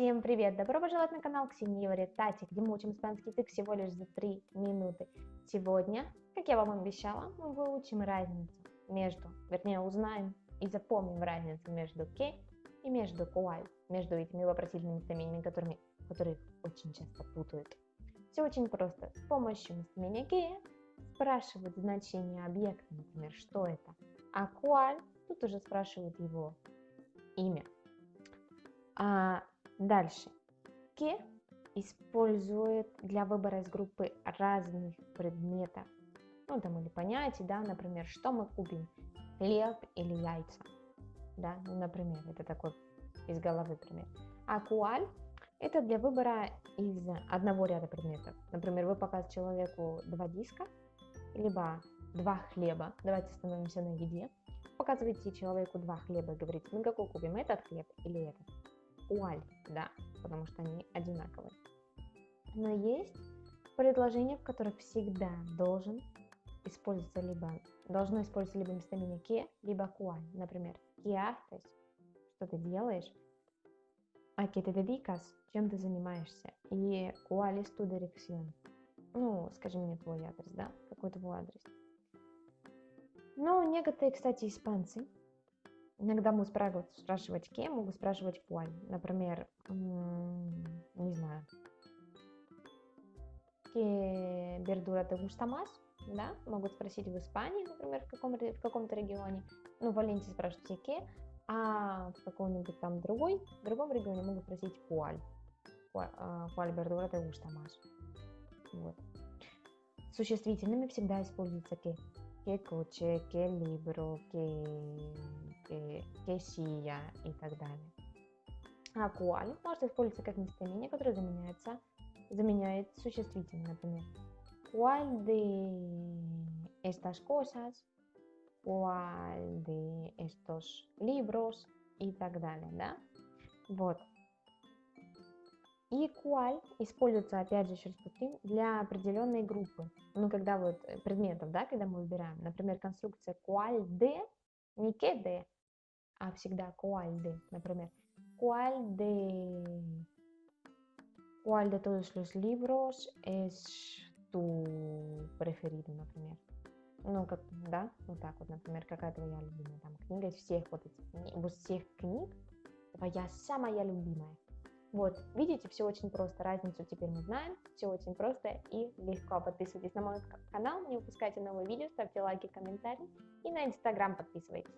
Всем привет! Добро пожаловать на канал Ксении говорит Тати, где мы учим испанский язык всего лишь за 3 минуты. Сегодня, как я вам обещала, мы выучим разницу между, вернее узнаем и запомним разницу между ке и между куаль, между этими вопросительными местоимениями, которыми, которых очень часто путают. Все очень просто. С помощью местоимения ке спрашивают значение объекта, например, что это, а куаль тут уже спрашивают его имя. А дальше. Ке использует для выбора из группы разных предметов. Ну, там или понятий, да, например, что мы купим, хлеб или яйца. Да, ну, например, это такой из головы пример. А куаль это для выбора из одного ряда предметов. Например, вы показываете человеку два диска, либо два хлеба. Давайте остановимся на еде. Показываете человеку два хлеба и говорите, мы какой купим, этот хлеб или этот? Уаль, да, потому что они одинаковые. Но есть предложения, в которых всегда должен использоваться либо, должно использоваться либо местоимение ке, либо куаль. Например, ¿qué haces? Что ты делаешь? ¿A qué te dedicas? Чем ты занимаешься? И ¿cuál es tu dirección? Ну, скажи мне твой адрес, да? Какой твой адрес? Ну, некоторые, кстати, испанцы, иногда могут спрашивать, спрашивать кем, могут спрашивать куаль. Например, не знаю, ¿qué verdura te gusta más? Да, могут спросить в Испании, например, в, каком, в каком-то регионе. Ну, в Валенсии спрашивают ке, а в каком-нибудь там другой, в другом регионе могут спросить куаль. Куаль verdura te gusta más? Вот. Существительными всегда используется que. Que coche, que libro, que, silla и так далее. А куаль может использоваться как местоимение, которое заменяется, заменяет существительное, например. ¿Cuál de estas cosas? ¿Cuál de estos libros? И так далее, да? Вот. И куаль используется, опять же, еще раз повторим, для определенной группы. Ну, когда вот предметов, да, когда мы выбираем. Например, конструкция куаль de, не ке de, а всегда de, например. Cuál de todos los libros es tu preferido, например. Ну, как, да, вот так вот, например, какая твоя любимая там книга из всех вот этих, из всех книг, твоя самая любимая. Вот, видите, все очень просто, разницу теперь мы знаем, все очень просто и легко. Подписывайтесь на мой канал, не упускайте новые видео, ставьте лайки, комментарии и на инстаграм подписывайтесь.